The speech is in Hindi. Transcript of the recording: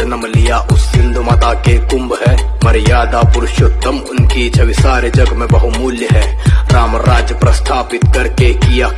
जन्म लिया उस सिंधु माता के कुंभ है। मर्यादा पुरुषोत्तम, उनकी छवि सारे जग में बहुमूल्य है। राम राज्य प्रस्थापित करके किया